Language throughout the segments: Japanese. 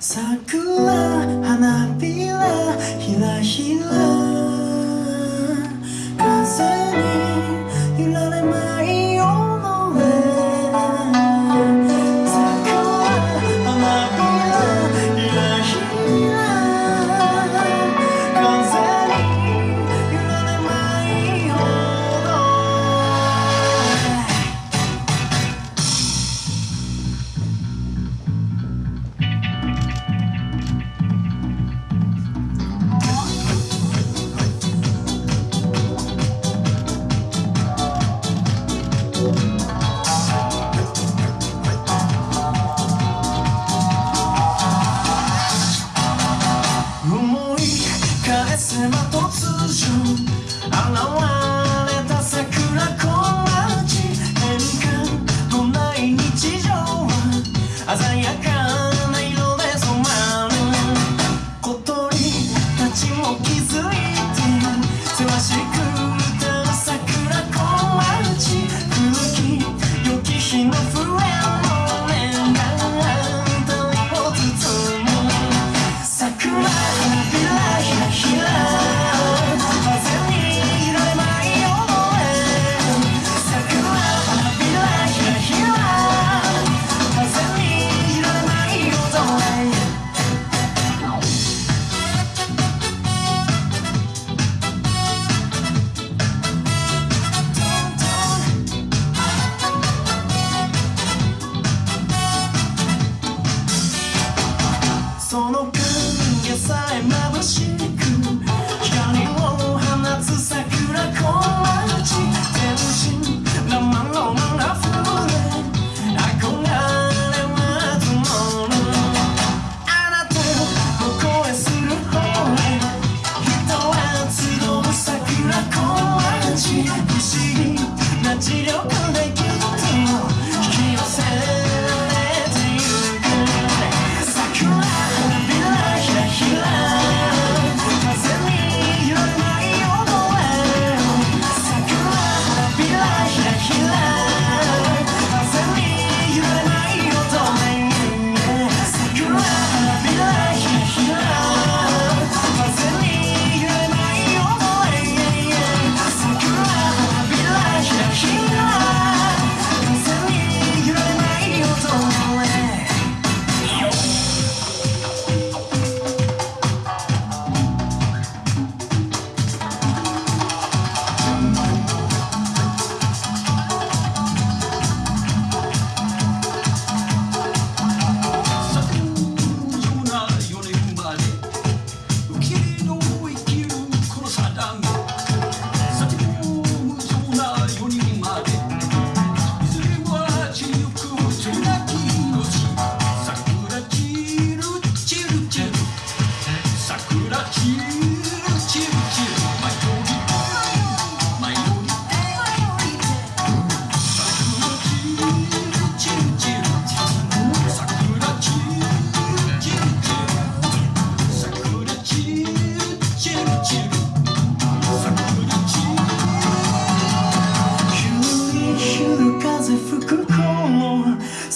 桜花びらひらひら。classic.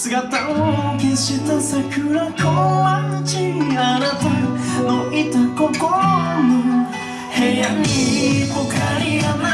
姿を消した桜小町あなたのいた心の部屋にポカリが